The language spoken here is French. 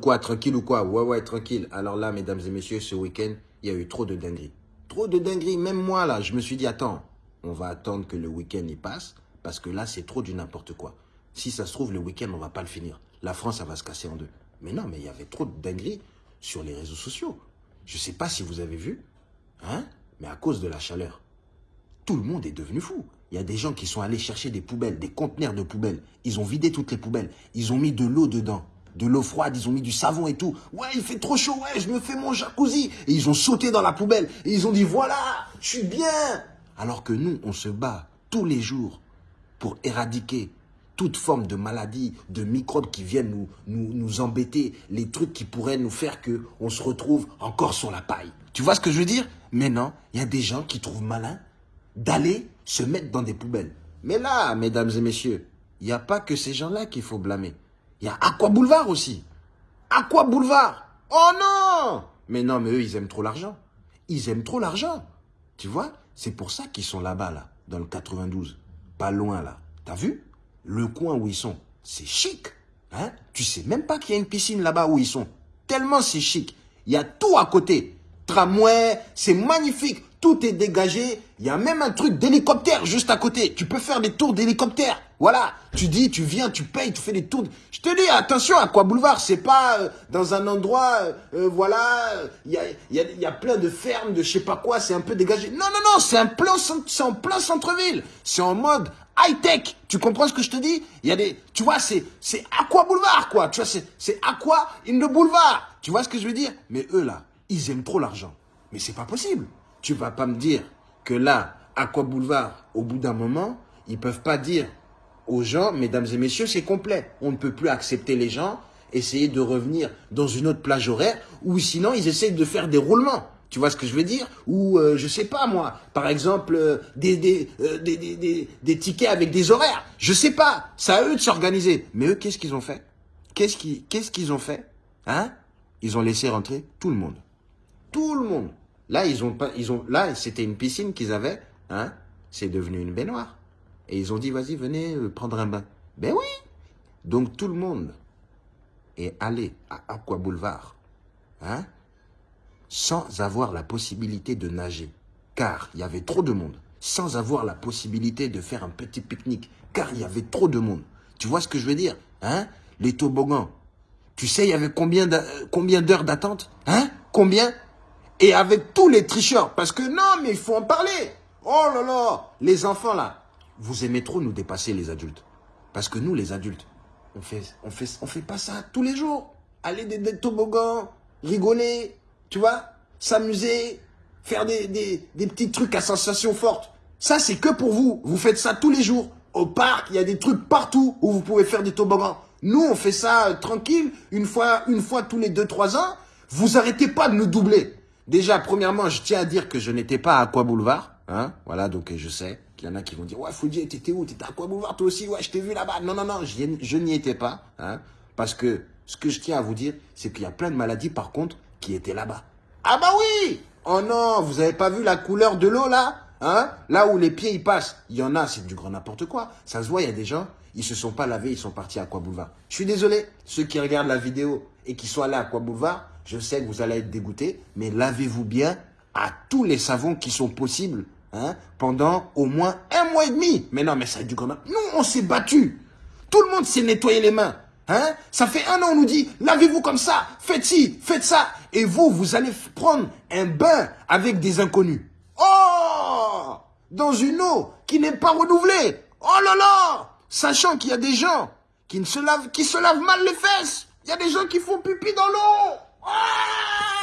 quoi Tranquille ou quoi? Ouais, ouais, tranquille. Alors là, mesdames et messieurs, ce week-end, il y a eu trop de dingueries. Trop de dingueries. Même moi, là, je me suis dit, attends, on va attendre que le week-end y passe, parce que là, c'est trop du n'importe quoi. Si ça se trouve, le week-end, on va pas le finir. La France, ça va se casser en deux. Mais non, mais il y avait trop de dingueries sur les réseaux sociaux. Je sais pas si vous avez vu, hein, mais à cause de la chaleur, tout le monde est devenu fou. Il y a des gens qui sont allés chercher des poubelles, des conteneurs de poubelles. Ils ont vidé toutes les poubelles. Ils ont mis de l'eau dedans, de l'eau froide, ils ont mis du savon et tout. Ouais, il fait trop chaud, ouais, je me fais mon jacuzzi. Et ils ont sauté dans la poubelle. Et ils ont dit, voilà, je suis bien. Alors que nous, on se bat tous les jours pour éradiquer toute forme de maladie, de microbes qui viennent nous, nous, embêter, les trucs qui pourraient nous faire que on se retrouve encore sur la paille. Tu vois ce que je veux dire? Mais non, il y a des gens qui trouvent malin d'aller se mettre dans des poubelles. Mais là, mesdames et messieurs, il n'y a pas que ces gens-là qu'il faut blâmer. Il y a Aqua Boulevard aussi. Aqua Boulevard Oh non Mais non, mais eux, ils aiment trop l'argent. Ils aiment trop l'argent. Tu vois C'est pour ça qu'ils sont là-bas, là, dans le 92. Pas loin, là. T'as vu? Le coin où ils sont, c'est chic. Hein? Tu sais même pas qu'il y a une piscine là-bas où ils sont. Tellement c'est chic. Il y a tout à côté. Tramway, c'est magnifique tout est dégagé. Il y a même un truc d'hélicoptère juste à côté. Tu peux faire des tours d'hélicoptère. Voilà. Tu dis, tu viens, tu payes, tu fais des tours. Je te dis, attention, à quoi boulevard, c'est pas euh, dans un endroit, euh, euh, voilà, il y a, y, a, plein de fermes, de je sais pas quoi, c'est un peu dégagé. Non, non, non, c'est un plein, c'est en plein centre-ville. C'est en mode high-tech. Tu comprends ce que je te dis? Il y a des, tu vois, c'est, c'est Aqua Boulevard, quoi. Tu vois, c'est, c'est Aqua in the Boulevard. Tu vois ce que je veux dire? Mais eux, là, ils aiment trop l'argent. Mais c'est pas possible. Tu vas pas me dire que là, Aqua Boulevard, au bout d'un moment, ils peuvent pas dire aux gens, mesdames et messieurs, c'est complet. On ne peut plus accepter les gens, essayer de revenir dans une autre plage horaire, ou sinon ils essayent de faire des roulements. Tu vois ce que je veux dire? Ou, euh, je sais pas moi, par exemple, euh, des, des, euh, des, des, des, tickets avec des horaires. Je sais pas, c'est à eux de s'organiser. Mais eux, qu'est-ce qu'ils ont fait? Qu'est-ce qu'ils qu'est-ce qu'ils ont fait? Hein? Ils ont laissé rentrer tout le monde. Tout le monde. Là, ils ont ils ont, là, c'était une piscine qu'ils avaient, hein. C'est devenu une baignoire. Et ils ont dit, vas-y, venez euh, prendre un bain. Ben oui. Donc tout le monde est allé à Aqua Boulevard, hein, sans avoir la possibilité de nager, car il y avait trop de monde, sans avoir la possibilité de faire un petit pique-nique, car il y avait trop de monde. Tu vois ce que je veux dire, hein? Les toboggans. Tu sais, il y avait combien d'heures d'attente, hein? Combien? Et avec tous les tricheurs. Parce que non, mais il faut en parler. Oh là là, les enfants là, vous aimez trop nous dépasser les adultes. Parce que nous, les adultes, on fait, on fait, on fait pas ça tous les jours. Aller des, toboggans, rigoler, tu vois, s'amuser, faire des, des, des petits trucs à sensation forte. Ça, c'est que pour vous. Vous faites ça tous les jours. Au parc, il y a des trucs partout où vous pouvez faire des toboggans. Nous, on fait ça euh, tranquille, une fois, une fois tous les 2-3 ans. Vous arrêtez pas de nous doubler. Déjà, premièrement, je tiens à dire que je n'étais pas à Aqua Boulevard. Hein voilà, donc je sais qu'il y en a qui vont dire « Ouais, Foudier, t'étais où? T'étais à Aqua Boulevard toi aussi? Ouais, je t'ai vu là-bas. » Non, non, non, je n'y étais pas. Hein parce que ce que je tiens à vous dire, c'est qu'il y a plein de maladies, par contre, qui étaient là-bas. Ah bah oui Oh non, vous avez pas vu la couleur de l'eau, là? Hein? Là où les pieds, ils passent. Il y en a, c'est du grand n'importe quoi. Ça se voit, il y a des gens, ils se sont pas lavés, ils sont partis à Aqua Boulevard. Je suis désolé, ceux qui regardent la vidéo et qui sont allés à Aqua Boulevard, je sais que vous allez être dégoûtés, mais lavez-vous bien à tous les savons qui sont possibles hein, pendant au moins un mois et demi. Mais non, mais ça a du grand... Nous, on s'est battu. Tout le monde s'est nettoyé les mains. Hein? Ça fait un an, on nous dit, lavez-vous comme ça, faites ci, faites ça. Et vous, vous allez prendre un bain avec des inconnus. Dans une eau qui n'est pas renouvelée. Oh là là Sachant qu'il y a des gens qui, ne se lavent, qui se lavent mal les fesses. Il y a des gens qui font pipi dans l'eau. Ah